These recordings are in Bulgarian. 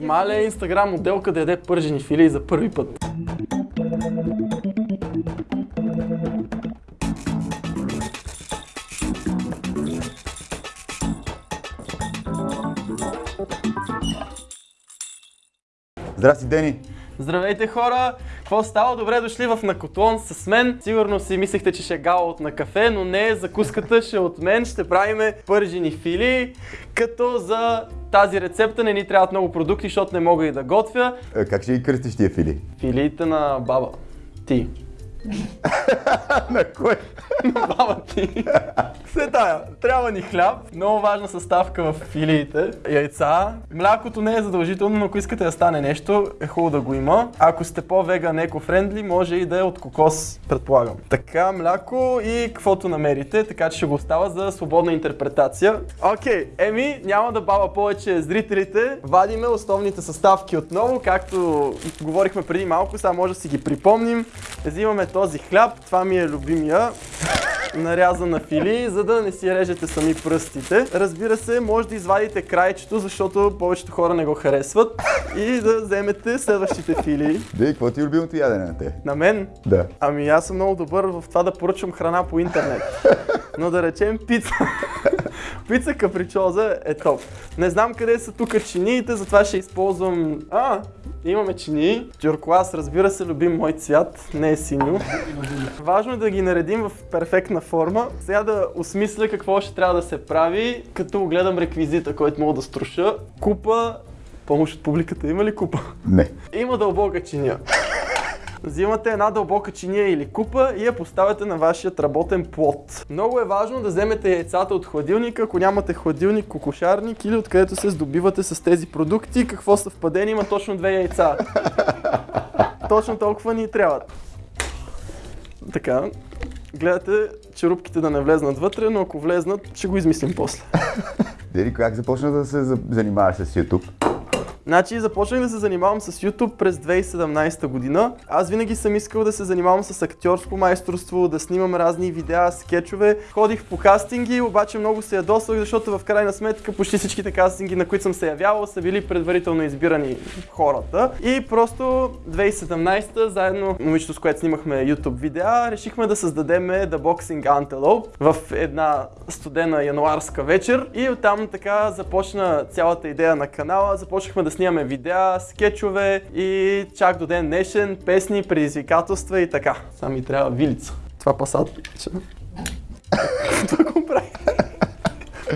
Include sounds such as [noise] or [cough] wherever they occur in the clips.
Маля е инстаграм моделка да яде пържени филии за първи път. Здрасти, Дени! Здравейте хора! Какво става? Добре дошли в Накотлон с мен. Сигурно си мислехте, че ще е гала от на кафе, но не, закуската ще е от мен. Ще правиме пържени фили, като за тази рецепта не ни трябват много продукти, защото не мога и да готвя. Е, Как ще ги кръстиш тия фили? Филиите на баба. Ти. [laughs] На кой? На баба ти. Се тая. Трябва ни хляб. Много важна съставка в филиите. Яйца. Млякото не е задължително, но ако искате да стане нещо, е хубаво да го има. Ако сте по-веган, еко-френдли, може и да е от кокос, предполагам. Така, мляко и каквото намерите, така че ще го остава за свободна интерпретация. Окей, еми, няма да баба повече зрителите. Вадиме основните съставки отново, както говорихме преди малко, сега може да си ги припомним. Взимаме този хляб, това ми е любимия нарязан на фили, за да не си режете сами пръстите. Разбира се, може да извадите крайчето, защото повечето хора не го харесват и да вземете следващите фили. Дей, какво ти е любимото ядене на те? На мен? Да. Ами аз съм много добър в това да поръчвам храна по интернет. Но да речем пица. пица капричоза е топ. Не знам къде са тук чиниите, затова ще използвам... А, имаме чини. Тюркуаз, разбира се, любим мой цвят, не е синьо. Важно е да ги наредим в перфектна форма. Сега да осмисля какво ще трябва да се прави, като гледам реквизита, който мога да струша. Купа, помощ от публиката има ли купа? Не. Има дълбока чиния. Взимате една дълбока чиния или купа и я поставяте на вашият работен плод. Много е важно да вземете яйцата от хладилника, ако нямате хладилник, кокошарник или откъдето се здобивате с тези продукти. Какво съвпадение има точно две яйца. Точно толкова ни трябват. Така, гледате черупките да не влезнат вътре, но ако влезнат, ще го измислим после. Дери, как започна да се за- занимаваш с YouTube? Значи започнах да се занимавам с YouTube през 2017 година. Аз винаги съм искал да се занимавам с актьорско майсторство, да снимам разни видеа, скетчове. Ходих по кастинги, обаче много се ядосвах, защото в крайна сметка почти всичките кастинги, на които съм се явявал, са били предварително избирани хората. И просто 2017 заедно момичето, с което снимахме YouTube видеа, решихме да създадем The Boxing Antelope в една студена януарска вечер. И оттам така започна цялата идея на канала. Започнахме да снимаме видеа, скетчове и чак до ден днешен песни, предизвикателства и така. Само ми трябва вилица. Това пасат. [laughs] Това го прави.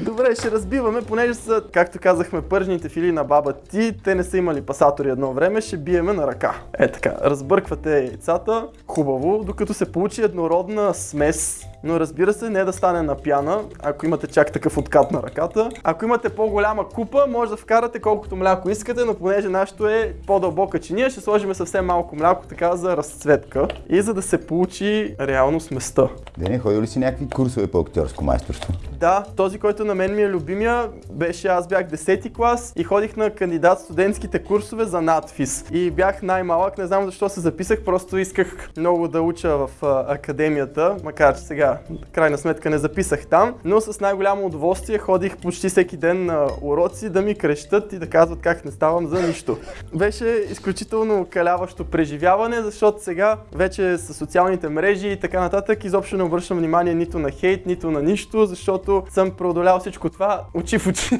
Добре, ще разбиваме, понеже са, както казахме, пържените фили на баба ти, те не са имали пасатори едно време, ще биеме на ръка. Е така, разбърквате яйцата, хубаво, докато се получи еднородна смес. Но разбира се, не да стане на пяна, ако имате чак такъв откат на ръката. Ако имате по-голяма купа, може да вкарате колкото мляко искате, но понеже нашето е по-дълбока чиния, ще сложим съвсем малко мляко така за разцветка и за да се получи реално сместа. Дени, ходил ли си някакви курсове по актьорско майсторство? Да, този, който на мен ми е любимия, беше аз бях 10-ти клас и ходих на кандидат студентските курсове за надфис. И бях най-малък, не знам защо се записах, просто исках много да уча в академията, макар че сега, крайна сметка, не записах там, но с най-голямо удоволствие ходих почти всеки ден на уроци да ми крещат и да казват как не ставам за нищо. Беше изключително каляващо преживяване, защото сега вече с социалните мрежи и така нататък изобщо не обръщам внимание нито на хейт, нито на нищо, защото съм преодолял всичко това очи в очи.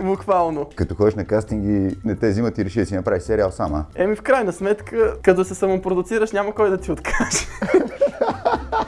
[laughs] Буквално. Като ходиш на кастинги, не те взимат и реши да си направиш сериал сама. Еми в крайна сметка, като се самопродуцираш, няма кой да ти откаже. [laughs]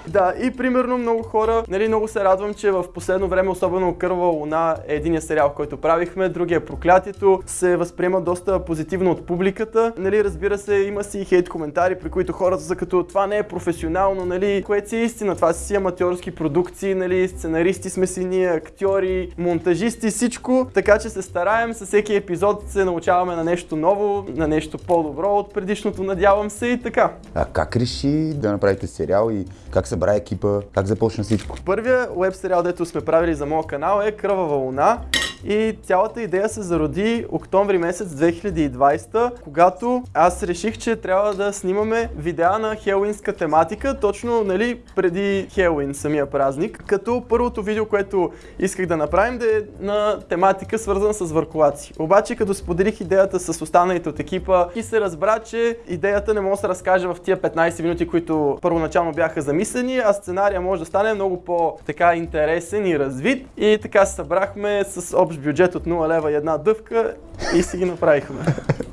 да, и примерно много хора, нали, много се радвам, че в последно време, особено Кърва луна е единия сериал, който правихме, другия е Проклятието, се възприема доста позитивно от публиката. Нали, разбира се, има си и хейт коментари, при които хората са като това не е професионално, нали, което си е истина, това си аматьорски продукции, нали, сценаристи сме си ние, актьори, монтажисти, всичко, така че се стараем, със всеки епизод се научаваме на нещо ново, на нещо по-добро от предишното, надявам се и така. А как реши да направите сериал и как събра екипа, как започна всичко? Първия веб сериал, дето сме правили за моя канал е Кръвава луна. И цялата идея се зароди октомври месец 2020, когато аз реших, че трябва да снимаме видеа на хелуинска тематика, точно нали, преди Хелуин, самия празник. Като първото видео, което исках да направим, да е на тематика свързана с върколаци. Обаче, като споделих идеята с останалите от екипа и се разбра, че идеята не може да се разкаже в тия 15 минути, които първоначално бяха замислени, а сценария може да стане много по-така интересен и развит. И така се събрахме с общ бюджет от 0 лева и една дъвка и си ги направихме.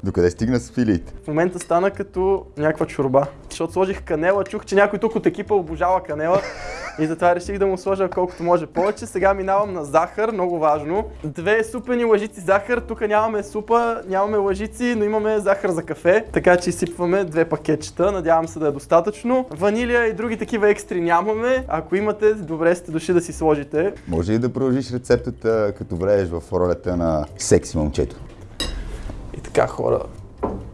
Докъде стигна с филиите? В момента стана като някаква чорба. Защото сложих канела, чух, че някой тук от екипа обожава канела. И затова реших да му сложа колкото може повече. Сега минавам на захар, много важно. Две супени лъжици захар. Тук нямаме супа, нямаме лъжици, но имаме захар за кафе. Така че изсипваме две пакетчета. Надявам се да е достатъчно. Ванилия и други такива екстри нямаме. Ако имате, добре сте дошли да си сложите. Може ли да продължиш рецептата, като влезеш в ролята на секси момчето? И така хора,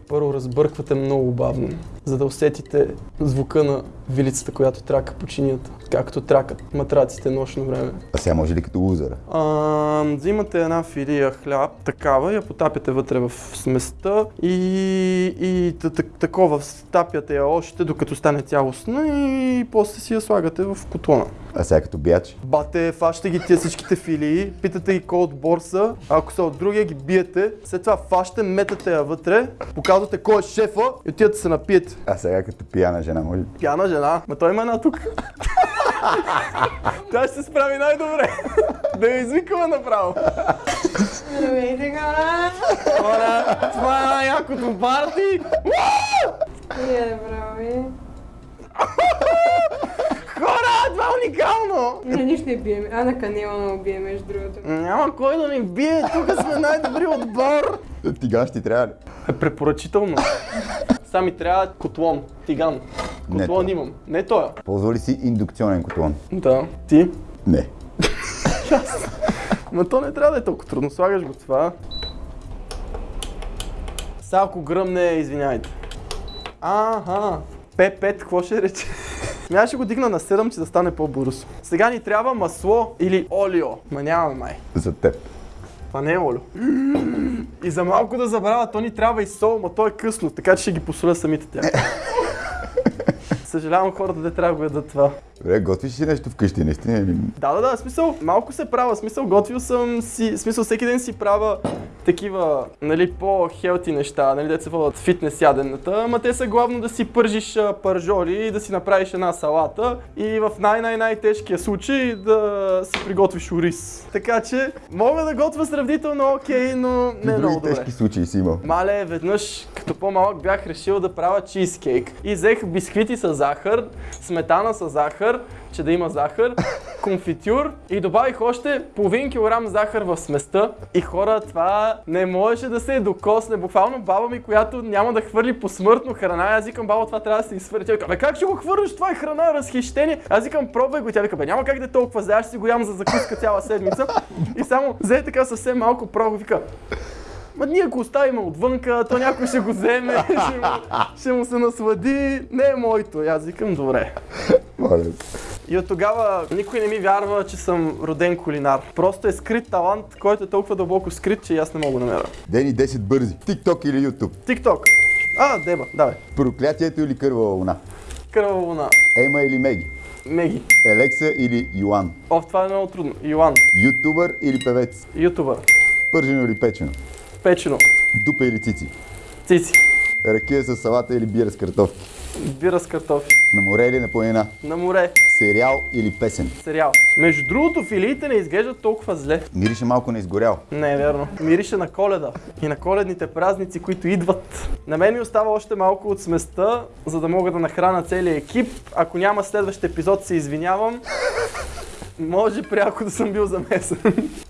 първо разбърквате много бавно, за да усетите звука на вилицата, която трака по чинията, както тракат матраците нощно време. А сега може ли като лузера? А, взимате една филия хляб, такава, я потапяте вътре в сместа и, и такова стапяте я още, докато стане цялостна и после си я слагате в котлона. А сега като бияч? Бате, фащате ги тия всичките филии, питате ги кой от борса, ако са от другия ги биете, след това фащате, метате я вътре, показвате кой е шефа и отивате се напиете. А сега като пияна жена, може ли? Пяна жена, ма той има една тук. [laughs] Тя ще се справи най-добре. да я извикаме направо. Здравейте, хора! Хора, това е най-якото парти. Е, брави. Хора, това е уникално. Не, нищо не бием. А на канела не убие, между другото. Няма кой да ни бие, тук сме най-добри отбор. Тиган ще ти трябва ли? Е препоръчително. Сега ми трябва котлон, тиган. Не Котлон това. имам. Не той. Ползва ли си индукционен котлон? Да. Ти? Не. [laughs] Ма то не трябва да е толкова трудно. Слагаш го това. Сега ако гръмне, извиняйте. Аха. П5, какво ще рече? [laughs] Аз ще го дигна на 7, че да стане по-бързо. Сега ни трябва масло или олио. Ма нямаме май. За теб. Това не е олио. И за малко да забравя, то ни трябва и сол, ма то е късно, така че ще ги посоля самите тях. [laughs] Съжалявам хората, де трябва да го ядат това. Добре, готвиш ли нещо вкъщи, наистина? Да, да, да, смисъл, малко се правя, смисъл, готвил съм си, смисъл, всеки ден си правя такива, нали, по-хелти неща, нали, деца водят фитнес ядената, ама те са главно да си пържиш пържоли и да си направиш една салата и в най-най-най-тежкия случай да си приготвиш ориз. Така че, мога да готвя сравнително окей, но не е много добре. тежки случаи си имал. Мале, веднъж като по-малък бях решил да правя чизкейк и взех бисквити с захар, сметана с захар, че да има захар, [laughs] конфитюр и добавих още половин килограм захар в сместа и хора това не можеше да се докосне. Буквално баба ми, която няма да хвърли посмъртно храна, аз викам баба това трябва да се изхвърли. Тя вика, бе как ще го хвърлиш, това е храна, разхищение. Аз викам пробвай го, тя вика, бе няма как да е толкова аз ще си го ям за закуска цяла седмица. И само взе така съвсем малко пробва, вика, Ма ние го оставим отвънка, то някой ще го вземе, [laughs] ще му, ще му се наслади. Не е моето. И аз викам, добре. Моля. И от тогава никой не ми вярва, че съм роден кулинар. Просто е скрит талант, който е толкова дълбоко скрит, че и аз не мога да намеря. Дени 10 бързи. TikTok или YouTube? Тикток. А, деба, давай. Проклятието или кървава луна? Кървава луна. Ема или Меги? Меги. Елекса или Йоан? О, това е много трудно. Йоан. Ютубър или певец? Ютубър. Пържено или печено? Печено. Дупа или цици? Цици. Ракия с салата или бира с картофки? Бира с картофи. На море или на планина? На море. Сериал или песен? Сериал. Между другото, филиите не изглеждат толкова зле. Мирише малко на изгорял. Не е вярно. Мирише на коледа и на коледните празници, които идват. На мен ми остава още малко от сместа, за да мога да нахрана целия екип. Ако няма следващ епизод, се извинявам. Може пряко да съм бил замесен.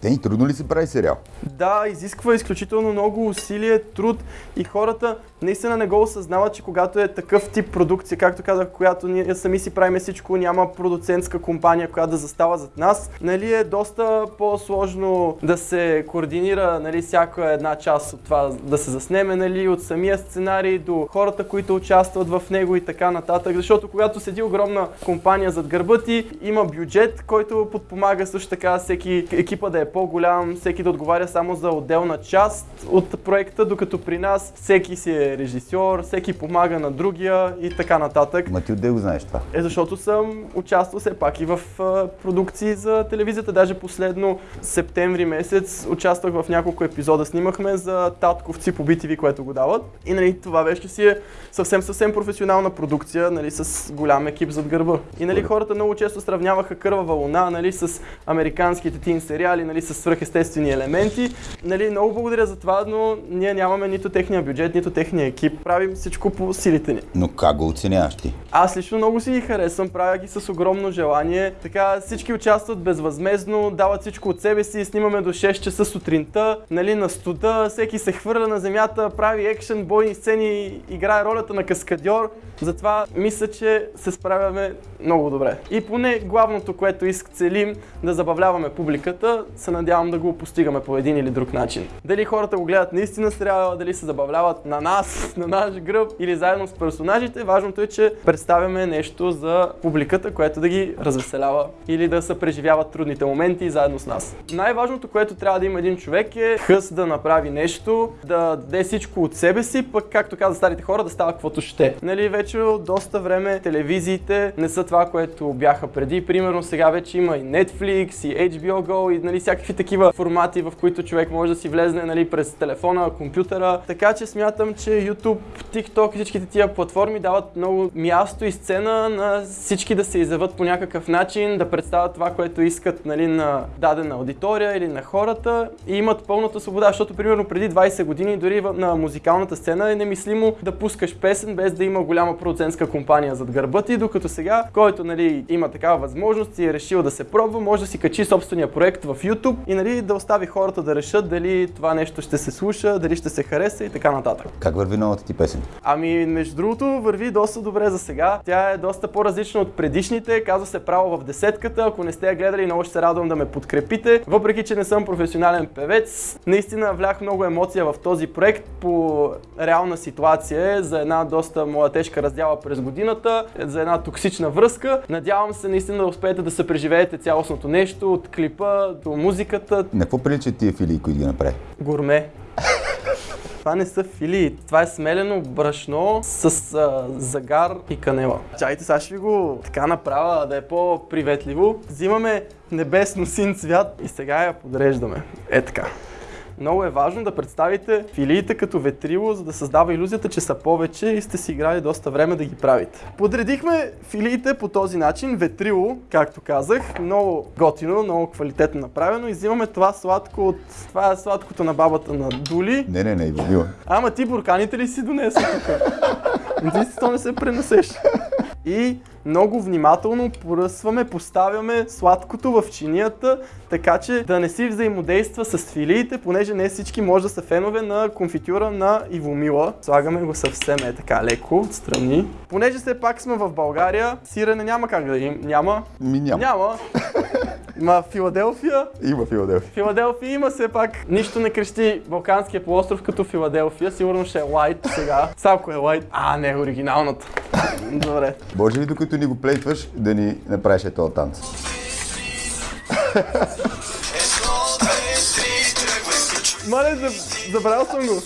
Дени, трудно ли се прави сериал? Да, изисква изключително много усилие, труд и хората наистина не го осъзнават, че когато е такъв тип продукция, както казах, която ние сами си правим всичко, няма продуцентска компания, която да застава зад нас, нали е доста по-сложно да се координира нали, всяка една част от това да се заснеме, нали, от самия сценарий до хората, които участват в него и така нататък, защото когато седи огромна компания зад гърба ти, има бюджет, който подпомага също така всеки екипа да е по-голям, всеки да отговаря само за отделна част от проекта, докато при нас всеки си е режисьор, всеки помага на другия и така нататък. Ма ти отде го знаеш това. Е, защото съм участвал все пак и в а, продукции за телевизията. Даже последно септември месец участвах в няколко епизода. Снимахме за Татковци по BTV, което го дават. И нали, това вече си е съвсем, съвсем професионална продукция, нали, с голям екип зад гърба. И нали, хората много често сравняваха Кървава луна нали, с американските тин сериали, нали, с свръхестествени елементи. Нали, много благодаря за това, но ние нямаме нито техния бюджет, нито техния екип. Правим всичко по силите ни. Но как го оценяваш ти? Аз лично много си ги харесвам, правя ги с огромно желание. Така всички участват безвъзмезно, дават всичко от себе си, снимаме до 6 часа сутринта, нали, на студа, всеки се хвърля на земята, прави екшен, бойни сцени, играе ролята на каскадьор. Затова мисля, че се справяме много добре. И поне главното, което иск целим да забавляваме публиката, се надявам да го постигаме по един или друг начин. Дали хората го гледат наистина сериала, дали се забавляват на нас, [laughs] на наш гръб или заедно с персонажите, важното е, че представяме нещо за публиката, което да ги развеселява или да се преживяват трудните моменти заедно с нас. Най-важното, което трябва да има един човек е хъс да направи нещо, да даде всичко от себе си, пък както каза старите хора, да става каквото ще. Нали, вече доста време телевизиите не са това, което бяха преди. Примерно сега вече има и Netflix, и HBO Go, и нали, всякакви такива формати, в които човек може да си влезне нали, през телефона, компютъра. Така че смятам, че YouTube, TikTok и всичките тия платформи дават много място и сцена на всички да се изяват по някакъв начин, да представят това, което искат нали, на дадена аудитория или на хората и имат пълната свобода, защото примерно преди 20 години дори на музикалната сцена е немислимо да пускаш песен без да има голяма продуцентска компания зад гърба ти, докато сега, който нали, има такава възможност и е решил да се пробва, може да си качи собствения проект в YouTube и нали, да остави хората да решат дали това нещо ще се слуша, дали ще се хареса и така нататък. Как върви новата ти песен? Ами, между другото, върви доста добре за сега. Тя е доста по-различна от предишните. Казва се право в десетката. Ако не сте я гледали, много ще се радвам да ме подкрепите. Въпреки, че не съм професионален певец, наистина влях много емоция в този проект по реална ситуация за една доста моя тежка раздяла през годината, за една токсична връзка. Надявам се наистина да успеете да се преживеете цялостното нещо, от клипа до музиката, На какво приличат тия филии, които ги направи? Гурме. Това не са филии, това е смелено брашно с а, загар и канела. Чайте, сега ще ви го така направя да е по-приветливо. Взимаме небесно син цвят и сега я подреждаме. Е така. Много е важно да представите филиите като ветрило, за да създава иллюзията, че са повече и сте си играли доста време да ги правите. Подредихме филиите по този начин, ветрило, както казах, много готино, много квалитетно направено и взимаме това сладко от... Това е сладкото на бабата на Дули. Не, не, не, Иванила. Ама ти бурканите ли си донесе тук? Ти си то не се пренесеш. И много внимателно поръсваме, поставяме сладкото в чинията, така че да не си взаимодейства с филиите, понеже не всички може да са фенове на конфитюра на Ивомила. Слагаме го съвсем е така леко, отстрани. Понеже все пак сме в България, сирене няма как да им. Няма. Ми няма. Няма. [laughs] Има Филаделфия, Има Филаделфия. Филаделфия има все пак. Нищо не крещи Балканския полуостров като Филаделфия. Сигурно ще е лайт сега. Сако е лайт. А, не, оригиналната. Добре. Може ли докато ни го плейтваш да ни направиш е този танц? Мале, заб- забравял съм го.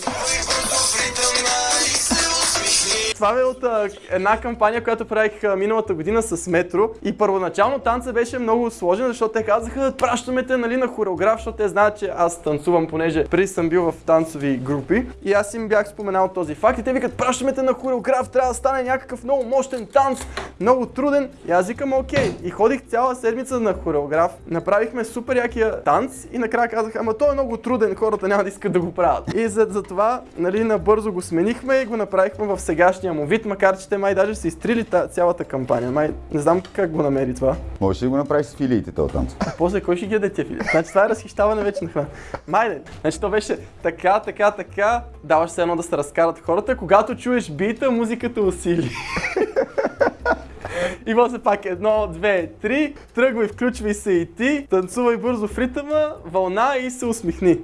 Това е от една кампания, която правих миналата година с Метро. И първоначално танца беше много сложен, защото те казаха, пращаме те нали, на хореограф, защото те знаят, че аз танцувам, понеже преди съм бил в танцови групи. И аз им бях споменал този факт. И те викат, пращаме те на хореограф, трябва да стане някакъв много мощен танц, много труден. И аз викам, окей. И ходих цяла седмица на хореограф. Направихме супер якия танц и накрая казах, ама той е много труден, хората няма да искат да го правят. И за, за нали, набързо го сменихме и го направихме в сегашния му вид, макар че те май даже са изтрили та, цялата кампания. Май не знам как го намери това. Можеш ли да го направиш с филиите този танц? А после кой ще ги яде тия фили? Значи това е разхищаване вече на храна. Майде, значи то беше така, така, така, даваш се едно да се разкарат хората, когато чуеш бита, музиката усили. И после пак едно, две, три, тръгвай, включвай се и ти, танцувай бързо в ритъма, вълна и се усмихни.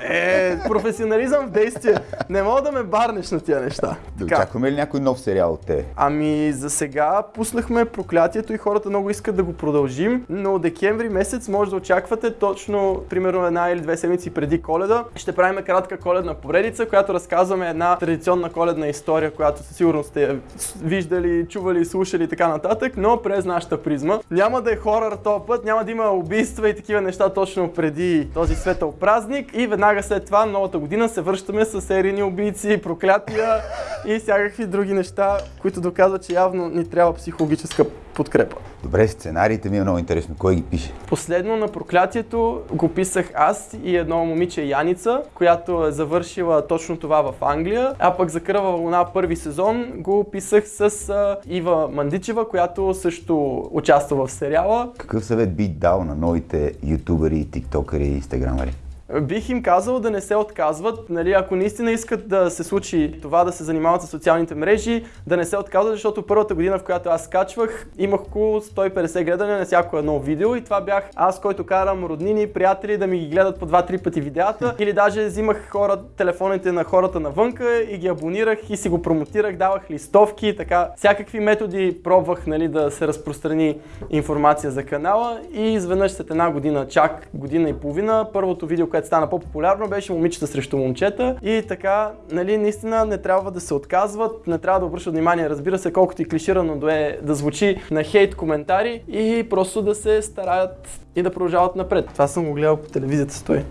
Е, професионализъм в действие. Не мога да ме барнеш на тия неща. Да Така. очакваме ли някой нов сериал от тебе? Ами за сега пуснахме проклятието и хората много искат да го продължим, но декември месец може да очаквате точно, примерно една или две седмици преди коледа. Ще правим кратка коледна поредица, която разказваме една традиционна коледна история, която със сигурност сте виждали, чували, слушали и така нататък, но през нашата призма. Няма да е хорър този път, няма да има убийства и такива неща точно преди този светъл празник и веднага след това, новата година, се връщаме с серийни убийци, проклятия и всякакви други неща, които доказват, че явно ни трябва психологическа подкрепа. Добре, сценариите ми е много интересно. Кой ги пише? Последно на проклятието го писах аз и едно момиче Яница, която е завършила точно това в Англия. А пък за Кръва вълна първи сезон го писах с Ива Мандичева, която също участва в сериала. Какъв съвет би дал на новите ютубери, тиктокери и инстаграмери? Бих им казал да не се отказват, нали, ако наистина искат да се случи това да се занимават с социалните мрежи, да не се отказват, защото първата година, в която аз скачвах, имах около 150 гледания на всяко едно видео и това бях аз, който карам роднини, приятели да ми ги гледат по 2-3 пъти видеята [laughs] или даже взимах хора, телефоните на хората навънка и ги абонирах и си го промотирах, давах листовки и така. Всякакви методи пробвах нали, да се разпространи информация за канала и изведнъж след една година, чак година и половина, първото видео, което стана по-популярно, беше момичета срещу момчета и така, нали, наистина не трябва да се отказват, не трябва да обръщат внимание, разбира се, колкото и клиширано да е да звучи на хейт коментари и просто да се стараят и да продължават напред. Това съм го гледал по телевизията стой.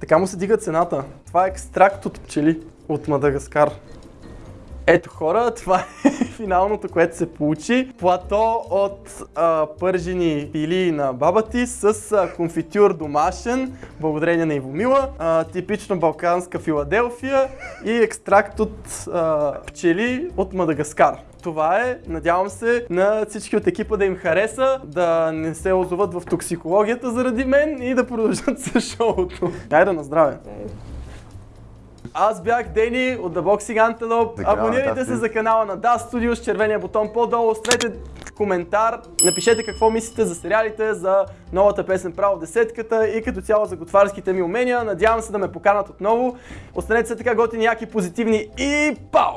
Така му се дига цената. Това е екстракт от пчели от Мадагаскар. Ето хора, това е [laughs] финалното, което се получи. Плато от а, пържени пили на баба ти с а, конфитюр домашен, благодарение на Ивомила, а, типично балканска Филаделфия и екстракт от а, пчели от Мадагаскар. Това е, надявам се, на всички от екипа да им хареса, да не се озоват в токсикологията заради мен и да продължат [laughs] с шоуто. Айде на здраве! Аз бях Дени от The Boxing Antelope. Така, Абонирайте да, се за канала на Да Studio с червения бутон по-долу. Оставете коментар, напишете какво мислите за сериалите, за новата песен Право десетката и като цяло за готварските ми умения. Надявам се да ме поканат отново. Останете се така готини, яки, позитивни и пао!